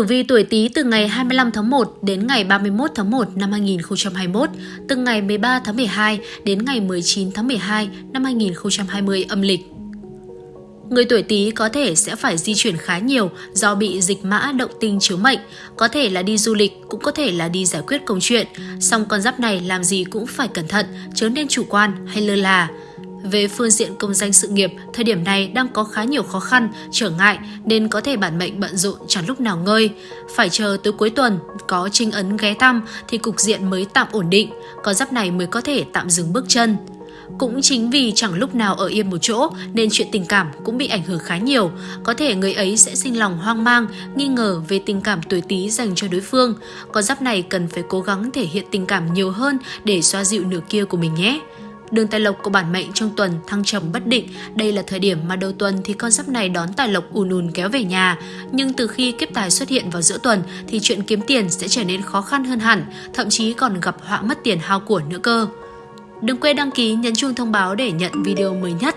Tử vi tuổi Tý từ ngày 25 tháng 1 đến ngày 31 tháng 1 năm 2021, từ ngày 13 tháng 12 đến ngày 19 tháng 12 năm 2020 âm lịch. Người tuổi Tý có thể sẽ phải di chuyển khá nhiều do bị dịch mã động tinh chiếu mệnh, có thể là đi du lịch, cũng có thể là đi giải quyết công chuyện. Song con giáp này làm gì cũng phải cẩn thận, chớ nên chủ quan hay lơ là. Về phương diện công danh sự nghiệp, thời điểm này đang có khá nhiều khó khăn, trở ngại nên có thể bản mệnh bận rộn chẳng lúc nào ngơi. Phải chờ tới cuối tuần có trinh ấn ghé thăm thì cục diện mới tạm ổn định, có giáp này mới có thể tạm dừng bước chân. Cũng chính vì chẳng lúc nào ở yên một chỗ nên chuyện tình cảm cũng bị ảnh hưởng khá nhiều. Có thể người ấy sẽ sinh lòng hoang mang, nghi ngờ về tình cảm tuổi tí dành cho đối phương. Con giáp này cần phải cố gắng thể hiện tình cảm nhiều hơn để xoa dịu nửa kia của mình nhé. Đường tài lộc của bản mệnh trong tuần thăng trầm bất định, đây là thời điểm mà đầu tuần thì con giáp này đón tài lộc ùn ùn kéo về nhà. Nhưng từ khi kiếp tài xuất hiện vào giữa tuần thì chuyện kiếm tiền sẽ trở nên khó khăn hơn hẳn, thậm chí còn gặp họa mất tiền hao của nữa cơ. Đừng quên đăng ký nhấn chuông thông báo để nhận video mới nhất.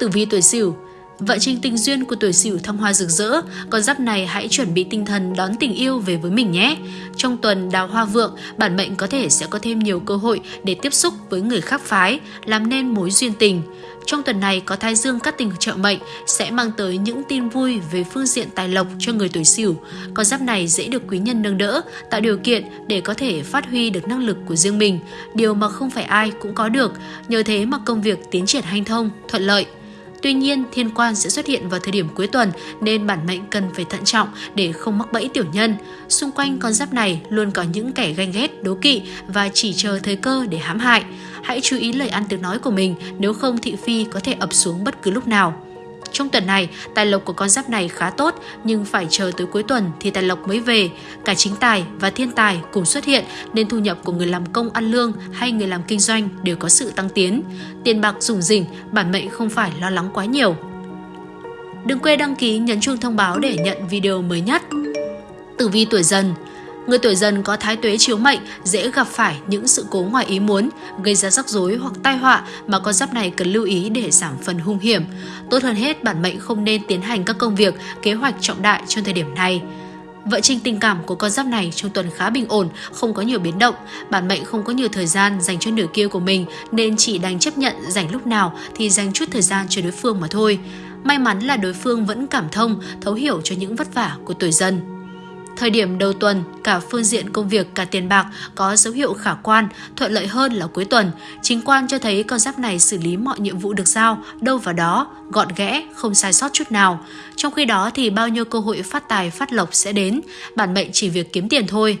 Tử vi tuổi Sửu Vận trình tình duyên của tuổi Sửu thăng hoa rực rỡ, con giáp này hãy chuẩn bị tinh thần đón tình yêu về với mình nhé. Trong tuần đào hoa vượng, bản mệnh có thể sẽ có thêm nhiều cơ hội để tiếp xúc với người khác phái, làm nên mối duyên tình. Trong tuần này có thai dương các tình trợ mệnh sẽ mang tới những tin vui về phương diện tài lộc cho người tuổi Sửu. Con giáp này dễ được quý nhân nâng đỡ, tạo điều kiện để có thể phát huy được năng lực của riêng mình, điều mà không phải ai cũng có được. Nhờ thế mà công việc tiến triển hanh thông, thuận lợi. Tuy nhiên, thiên quan sẽ xuất hiện vào thời điểm cuối tuần nên bản mệnh cần phải thận trọng để không mắc bẫy tiểu nhân. Xung quanh con giáp này luôn có những kẻ ganh ghét, đố kỵ và chỉ chờ thời cơ để hãm hại. Hãy chú ý lời ăn tiếng nói của mình nếu không thị phi có thể ập xuống bất cứ lúc nào. Trong tuần này, tài lộc của con giáp này khá tốt nhưng phải chờ tới cuối tuần thì tài lộc mới về. Cả chính tài và thiên tài cùng xuất hiện nên thu nhập của người làm công ăn lương hay người làm kinh doanh đều có sự tăng tiến. Tiền bạc rủng rỉnh, bản mệnh không phải lo lắng quá nhiều. Đừng quên đăng ký nhấn chuông thông báo để nhận video mới nhất. Tử vi tuổi dần Người tuổi dần có thái tuế chiếu mệnh dễ gặp phải những sự cố ngoài ý muốn, gây ra rắc rối hoặc tai họa mà con giáp này cần lưu ý để giảm phần hung hiểm. Tốt hơn hết, bản mệnh không nên tiến hành các công việc, kế hoạch trọng đại trong thời điểm này. Vận trình tình cảm của con giáp này trong tuần khá bình ổn, không có nhiều biến động. Bản mệnh không có nhiều thời gian dành cho nửa kia của mình nên chỉ đành chấp nhận dành lúc nào thì dành chút thời gian cho đối phương mà thôi. May mắn là đối phương vẫn cảm thông, thấu hiểu cho những vất vả của tuổi dần. Thời điểm đầu tuần, cả phương diện công việc cả tiền bạc có dấu hiệu khả quan, thuận lợi hơn là cuối tuần. Chính quan cho thấy con giáp này xử lý mọi nhiệm vụ được giao, đâu vào đó, gọn ghẽ, không sai sót chút nào. Trong khi đó thì bao nhiêu cơ hội phát tài phát lộc sẽ đến, bản mệnh chỉ việc kiếm tiền thôi.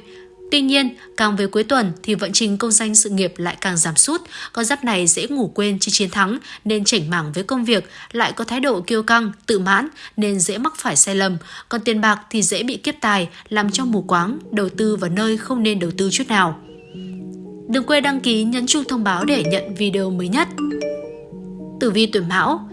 Tuy nhiên, càng về cuối tuần thì vận trình công danh sự nghiệp lại càng giảm sút, con giáp này dễ ngủ quên chi chiến thắng nên chảnh mảng với công việc, lại có thái độ kiêu căng, tự mãn nên dễ mắc phải sai lầm, còn tiền bạc thì dễ bị kiếp tài, làm cho mù quáng, đầu tư vào nơi không nên đầu tư chút nào. Đừng quên đăng ký nhấn chuông thông báo để nhận video mới nhất. Tử vi tuổi Mão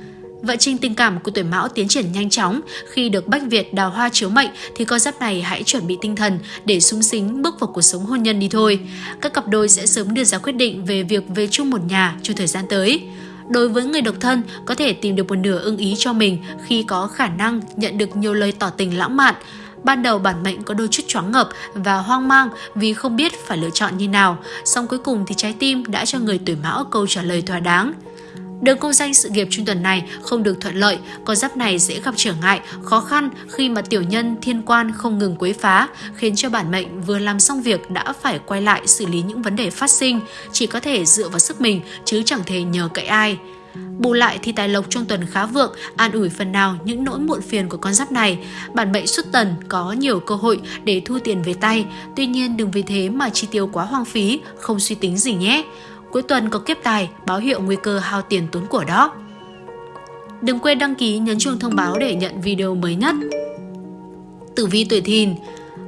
Vận trình tình cảm của tuổi Mão tiến triển nhanh chóng, khi được Bách Việt đào hoa chiếu mệnh thì con giáp này hãy chuẩn bị tinh thần để sung sính bước vào cuộc sống hôn nhân đi thôi. Các cặp đôi sẽ sớm đưa ra quyết định về việc về chung một nhà trong thời gian tới. Đối với người độc thân, có thể tìm được một nửa ưng ý cho mình khi có khả năng nhận được nhiều lời tỏ tình lãng mạn. Ban đầu bản mệnh có đôi chút choáng ngợp và hoang mang vì không biết phải lựa chọn như nào, song cuối cùng thì trái tim đã cho người tuổi mão câu trả lời thỏa đáng. Đường công danh sự nghiệp trong tuần này không được thuận lợi, con giáp này dễ gặp trở ngại, khó khăn khi mà tiểu nhân thiên quan không ngừng quấy phá, khiến cho bản mệnh vừa làm xong việc đã phải quay lại xử lý những vấn đề phát sinh, chỉ có thể dựa vào sức mình chứ chẳng thể nhờ cậy ai. Bù lại thì tài lộc trong tuần khá vượng, an ủi phần nào những nỗi muộn phiền của con giáp này. Bản mệnh xuất tần có nhiều cơ hội để thu tiền về tay, tuy nhiên đừng vì thế mà chi tiêu quá hoang phí, không suy tính gì nhé cuối tuần có kiếp tài, báo hiệu nguy cơ hao tiền tốn của đó. Đừng quên đăng ký nhấn chuông thông báo để nhận video mới nhất. Tử vi tuổi thìn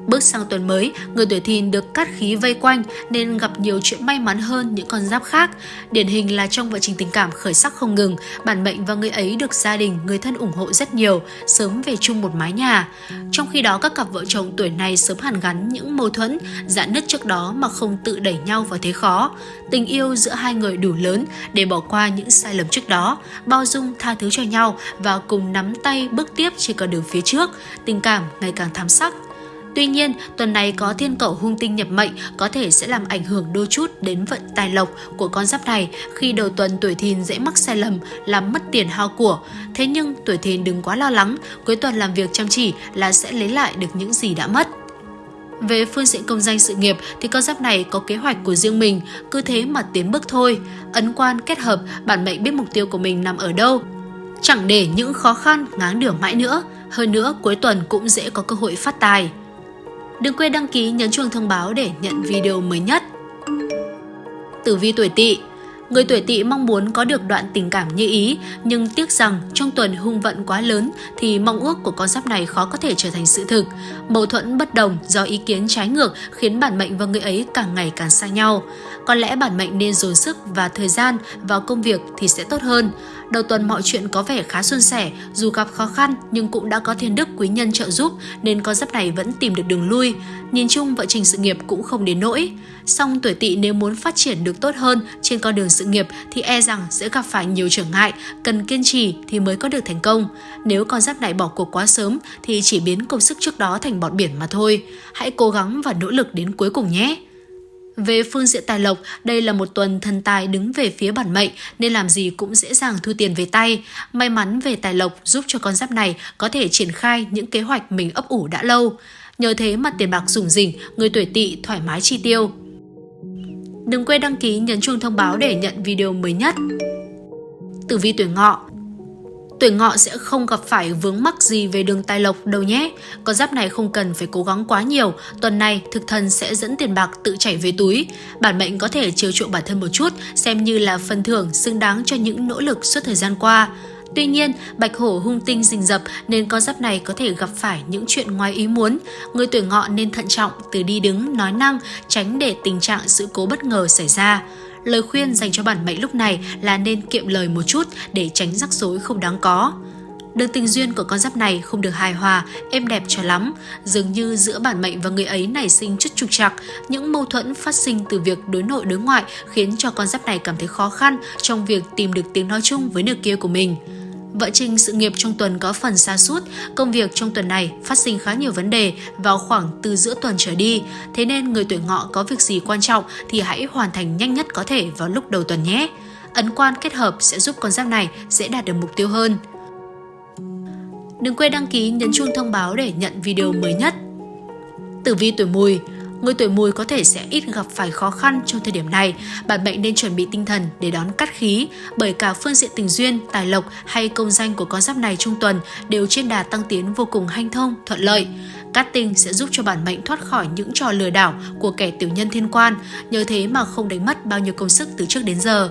Bước sang tuần mới, người tuổi thìn được cát khí vây quanh nên gặp nhiều chuyện may mắn hơn những con giáp khác. Điển hình là trong vận trình tình cảm khởi sắc không ngừng, bản mệnh và người ấy được gia đình, người thân ủng hộ rất nhiều, sớm về chung một mái nhà. Trong khi đó các cặp vợ chồng tuổi này sớm hàn gắn những mâu thuẫn, dạn nứt trước đó mà không tự đẩy nhau vào thế khó. Tình yêu giữa hai người đủ lớn để bỏ qua những sai lầm trước đó, bao dung tha thứ cho nhau và cùng nắm tay bước tiếp trên con đường phía trước. Tình cảm ngày càng thắm sắc, Tuy nhiên, tuần này có thiên cẩu hung tinh nhập mệnh có thể sẽ làm ảnh hưởng đôi chút đến vận tài lộc của con giáp này khi đầu tuần tuổi thìn dễ mắc sai lầm làm mất tiền hao của. Thế nhưng tuổi thìn đừng quá lo lắng, cuối tuần làm việc chăm chỉ là sẽ lấy lại được những gì đã mất. Về phương diện công danh sự nghiệp thì con giáp này có kế hoạch của riêng mình, cứ thế mà tiến bước thôi. Ấn quan kết hợp, bản mệnh biết mục tiêu của mình nằm ở đâu. Chẳng để những khó khăn ngáng đường mãi nữa. Hơn nữa, cuối tuần cũng dễ có cơ hội phát tài. Đừng quên đăng ký nhấn chuông thông báo để nhận video mới nhất. Tử vi tuổi Tỵ Người tuổi tỵ mong muốn có được đoạn tình cảm như ý, nhưng tiếc rằng trong tuần hung vận quá lớn thì mong ước của con giáp này khó có thể trở thành sự thực. Mâu thuẫn bất đồng do ý kiến trái ngược khiến bản mệnh và người ấy càng ngày càng xa nhau. Có lẽ bản mệnh nên dồn sức và thời gian vào công việc thì sẽ tốt hơn. Đầu tuần mọi chuyện có vẻ khá suôn sẻ, dù gặp khó khăn nhưng cũng đã có thiên đức quý nhân trợ giúp nên con giáp này vẫn tìm được đường lui. Nhìn chung vợ trình sự nghiệp cũng không đến nỗi. Song tuổi tỵ nếu muốn phát triển được tốt hơn trên con đường sự nghiệp thì e rằng sẽ gặp phải nhiều trở ngại, cần kiên trì thì mới có được thành công. Nếu con giáp này bỏ cuộc quá sớm thì chỉ biến công sức trước đó thành bọt biển mà thôi. Hãy cố gắng và nỗ lực đến cuối cùng nhé! Về phương diện tài lộc, đây là một tuần thần tài đứng về phía bản mệnh nên làm gì cũng dễ dàng thu tiền về tay. May mắn về tài lộc giúp cho con giáp này có thể triển khai những kế hoạch mình ấp ủ đã lâu. Nhờ thế mà tiền bạc rủng rỉnh, người tuổi tỵ thoải mái chi tiêu. Đừng quên đăng ký nhấn chuông thông báo để nhận video mới nhất. Tử vi tuổi ngọ Tuổi ngọ sẽ không gặp phải vướng mắc gì về đường tài lộc đâu nhé. Con giáp này không cần phải cố gắng quá nhiều. Tuần này, thực thần sẽ dẫn tiền bạc tự chảy về túi. Bản mệnh có thể chiều chuộng bản thân một chút, xem như là phần thưởng xứng đáng cho những nỗ lực suốt thời gian qua. Tuy nhiên, bạch hổ hung tinh rình rập nên con giáp này có thể gặp phải những chuyện ngoài ý muốn. Người tuổi ngọ nên thận trọng từ đi đứng, nói năng, tránh để tình trạng sự cố bất ngờ xảy ra. Lời khuyên dành cho bản mệnh lúc này là nên kiệm lời một chút để tránh rắc rối không đáng có. Đường tình duyên của con giáp này không được hài hòa, êm đẹp cho lắm. Dường như giữa bản mệnh và người ấy nảy sinh chút trục trặc, những mâu thuẫn phát sinh từ việc đối nội đối ngoại khiến cho con giáp này cảm thấy khó khăn trong việc tìm được tiếng nói chung với nửa kia của mình. Vợ Trinh sự nghiệp trong tuần có phần xa sút công việc trong tuần này phát sinh khá nhiều vấn đề vào khoảng từ giữa tuần trở đi, thế nên người tuổi ngọ có việc gì quan trọng thì hãy hoàn thành nhanh nhất có thể vào lúc đầu tuần nhé. Ấn quan kết hợp sẽ giúp con giáp này dễ đạt được mục tiêu hơn. Đừng quên đăng ký nhấn chuông thông báo để nhận video mới nhất. Tử vi tuổi mùi Người tuổi mùi có thể sẽ ít gặp phải khó khăn trong thời điểm này, bản mệnh nên chuẩn bị tinh thần để đón cắt khí, bởi cả phương diện tình duyên, tài lộc hay công danh của con giáp này trong tuần đều trên đà tăng tiến vô cùng hanh thông, thuận lợi. Cát tinh sẽ giúp cho bản mệnh thoát khỏi những trò lừa đảo của kẻ tiểu nhân thiên quan, nhờ thế mà không đánh mất bao nhiêu công sức từ trước đến giờ.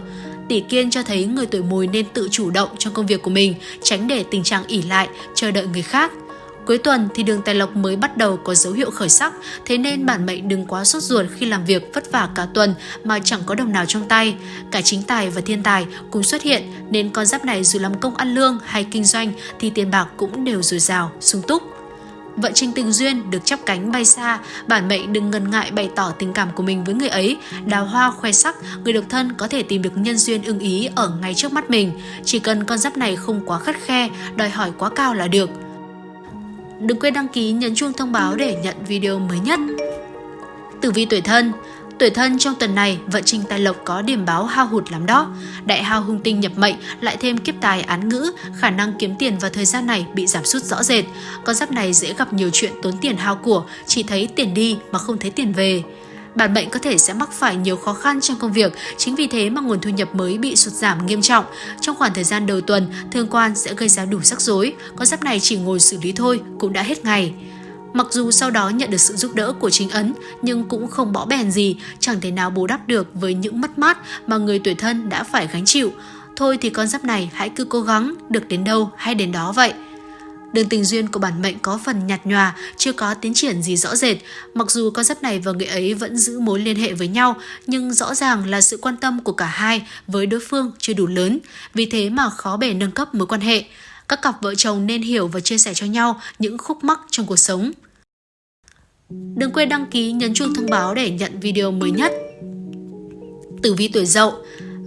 Tỷ kiên cho thấy người tuổi mùi nên tự chủ động trong công việc của mình, tránh để tình trạng ỉ lại, chờ đợi người khác – Cuối tuần thì đường tài lộc mới bắt đầu có dấu hiệu khởi sắc, thế nên bản mệnh đừng quá sốt ruột khi làm việc vất vả cả tuần mà chẳng có đồng nào trong tay. Cả chính tài và thiên tài cùng xuất hiện nên con giáp này dù làm công ăn lương hay kinh doanh thì tiền bạc cũng đều dồi dào, sung túc. Vận trình tình duyên được chắp cánh bay xa, bản mệnh đừng ngần ngại bày tỏ tình cảm của mình với người ấy. Đào hoa khoe sắc, người độc thân có thể tìm được nhân duyên ưng ý ở ngay trước mắt mình. Chỉ cần con giáp này không quá khắt khe, đòi hỏi quá cao là được. Đừng quên đăng ký nhấn chuông thông báo để nhận video mới nhất. Tử vi tuổi thân Tuổi thân trong tuần này, vận trình tài lộc có điểm báo hao hụt lắm đó. Đại hao hung tinh nhập mệnh, lại thêm kiếp tài án ngữ, khả năng kiếm tiền vào thời gian này bị giảm sút rõ rệt. Con giáp này dễ gặp nhiều chuyện tốn tiền hao của, chỉ thấy tiền đi mà không thấy tiền về bản bệnh có thể sẽ mắc phải nhiều khó khăn trong công việc, chính vì thế mà nguồn thu nhập mới bị sụt giảm nghiêm trọng. Trong khoảng thời gian đầu tuần, thương quan sẽ gây ra đủ rắc rối, con giáp này chỉ ngồi xử lý thôi cũng đã hết ngày. Mặc dù sau đó nhận được sự giúp đỡ của chính ấn, nhưng cũng không bỏ bèn gì, chẳng thể nào bù đắp được với những mất mát mà người tuổi thân đã phải gánh chịu. Thôi thì con giáp này hãy cứ cố gắng, được đến đâu hay đến đó vậy. Đường tình duyên của bản mệnh có phần nhạt nhòa, chưa có tiến triển gì rõ rệt. Mặc dù con giáp này và người ấy vẫn giữ mối liên hệ với nhau, nhưng rõ ràng là sự quan tâm của cả hai với đối phương chưa đủ lớn, vì thế mà khó bề nâng cấp mối quan hệ. Các cặp vợ chồng nên hiểu và chia sẻ cho nhau những khúc mắc trong cuộc sống. Đừng quên đăng ký nhấn chuông thông báo để nhận video mới nhất. Tử vi tuổi dậu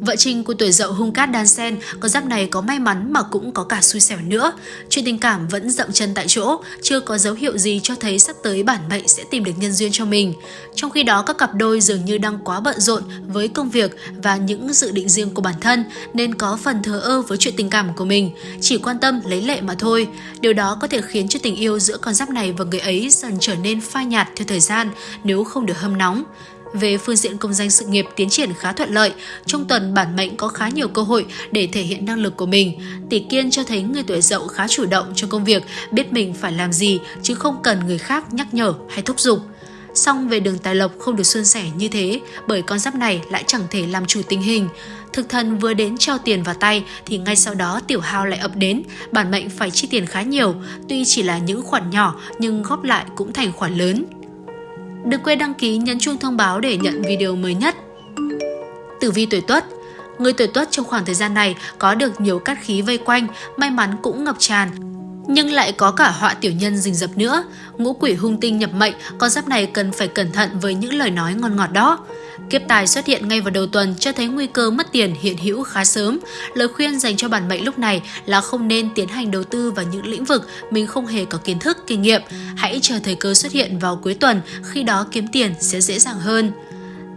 Vợ Trinh của tuổi dậu hung cát đan sen, con giáp này có may mắn mà cũng có cả xui xẻo nữa. Chuyện tình cảm vẫn dậm chân tại chỗ, chưa có dấu hiệu gì cho thấy sắp tới bản mệnh sẽ tìm được nhân duyên cho mình. Trong khi đó các cặp đôi dường như đang quá bận rộn với công việc và những dự định riêng của bản thân nên có phần thờ ơ với chuyện tình cảm của mình, chỉ quan tâm lấy lệ mà thôi. Điều đó có thể khiến cho tình yêu giữa con giáp này và người ấy dần trở nên phai nhạt theo thời gian nếu không được hâm nóng. Về phương diện công danh sự nghiệp tiến triển khá thuận lợi, trong tuần bản mệnh có khá nhiều cơ hội để thể hiện năng lực của mình. Tỷ kiên cho thấy người tuổi dậu khá chủ động trong công việc, biết mình phải làm gì chứ không cần người khác nhắc nhở hay thúc giục. Song về đường tài lộc không được suôn sẻ như thế bởi con giáp này lại chẳng thể làm chủ tình hình. Thực thần vừa đến cho tiền vào tay thì ngay sau đó tiểu hao lại ập đến, bản mệnh phải chi tiền khá nhiều, tuy chỉ là những khoản nhỏ nhưng góp lại cũng thành khoản lớn. Đừng quên đăng ký nhấn chuông thông báo để nhận video mới nhất. Tử vi tuổi Tuất Người tuổi Tuất trong khoảng thời gian này có được nhiều cát khí vây quanh, may mắn cũng ngập tràn, nhưng lại có cả họa tiểu nhân rình rập nữa. Ngũ quỷ hung tinh nhập mệnh, con giáp này cần phải cẩn thận với những lời nói ngon ngọt đó. Kiếp tài xuất hiện ngay vào đầu tuần cho thấy nguy cơ mất tiền hiện hữu khá sớm. Lời khuyên dành cho bản mệnh lúc này là không nên tiến hành đầu tư vào những lĩnh vực mình không hề có kiến thức, kinh nghiệm. Hãy chờ thời cơ xuất hiện vào cuối tuần, khi đó kiếm tiền sẽ dễ dàng hơn.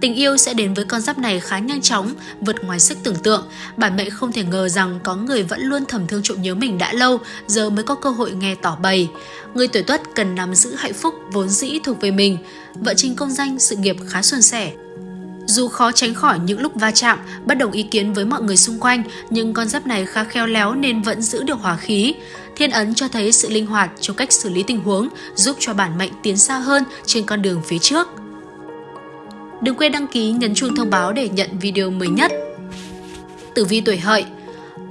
Tình yêu sẽ đến với con giáp này khá nhanh chóng, vượt ngoài sức tưởng tượng. Bản mệnh không thể ngờ rằng có người vẫn luôn thầm thương trộm nhớ mình đã lâu, giờ mới có cơ hội nghe tỏ bày. Người tuổi tuất cần nắm giữ hạnh phúc vốn dĩ thuộc về mình. Vợ trình công danh, sự nghiệp khá suôn sẻ. Dù khó tránh khỏi những lúc va chạm, bất đồng ý kiến với mọi người xung quanh, nhưng con giáp này khá khéo léo nên vẫn giữ được hòa khí. Thiên ấn cho thấy sự linh hoạt trong cách xử lý tình huống, giúp cho bản mệnh tiến xa hơn trên con đường phía trước. Đừng quên đăng ký nhấn chuông thông báo để nhận video mới nhất. Tử vi tuổi hợi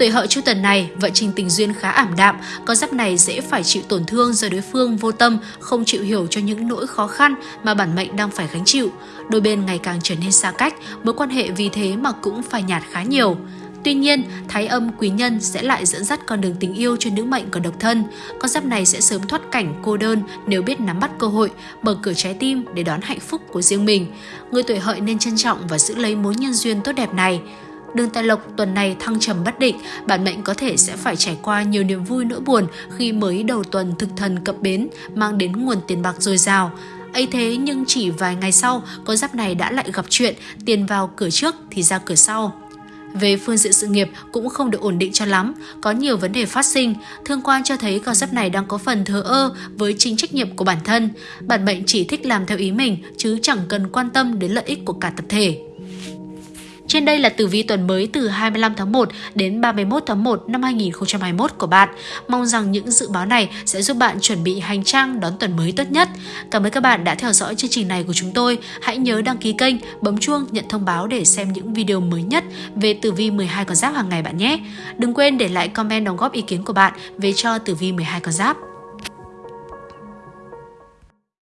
Tuổi hợi chu tuần này, vận trình tình duyên khá ảm đạm, con giáp này dễ phải chịu tổn thương do đối phương vô tâm, không chịu hiểu cho những nỗi khó khăn mà bản mệnh đang phải gánh chịu. Đôi bên ngày càng trở nên xa cách, mối quan hệ vì thế mà cũng phải nhạt khá nhiều. Tuy nhiên, thái âm quý nhân sẽ lại dẫn dắt con đường tình yêu cho nữ mệnh còn độc thân. Con giáp này sẽ sớm thoát cảnh cô đơn nếu biết nắm bắt cơ hội, mở cửa trái tim để đón hạnh phúc của riêng mình. Người tuổi hợi nên trân trọng và giữ lấy mối nhân duyên tốt đẹp này. Đường tài lộc tuần này thăng trầm bất định, bản mệnh có thể sẽ phải trải qua nhiều niềm vui nỗi buồn khi mới đầu tuần thực thần cập bến mang đến nguồn tiền bạc dồi dào. ấy thế nhưng chỉ vài ngày sau, con giáp này đã lại gặp chuyện, tiền vào cửa trước thì ra cửa sau. Về phương diện sự nghiệp cũng không được ổn định cho lắm, có nhiều vấn đề phát sinh. Thương quan cho thấy con giáp này đang có phần thờ ơ với chính trách nhiệm của bản thân. Bản mệnh chỉ thích làm theo ý mình chứ chẳng cần quan tâm đến lợi ích của cả tập thể. Trên đây là tử vi tuần mới từ 25 tháng 1 đến 31 tháng 1 năm 2021 của bạn. Mong rằng những dự báo này sẽ giúp bạn chuẩn bị hành trang đón tuần mới tốt nhất. Cảm ơn các bạn đã theo dõi chương trình này của chúng tôi. Hãy nhớ đăng ký kênh, bấm chuông nhận thông báo để xem những video mới nhất về tử vi 12 con giáp hàng ngày bạn nhé. Đừng quên để lại comment đóng góp ý kiến của bạn về cho tử vi 12 con giáp.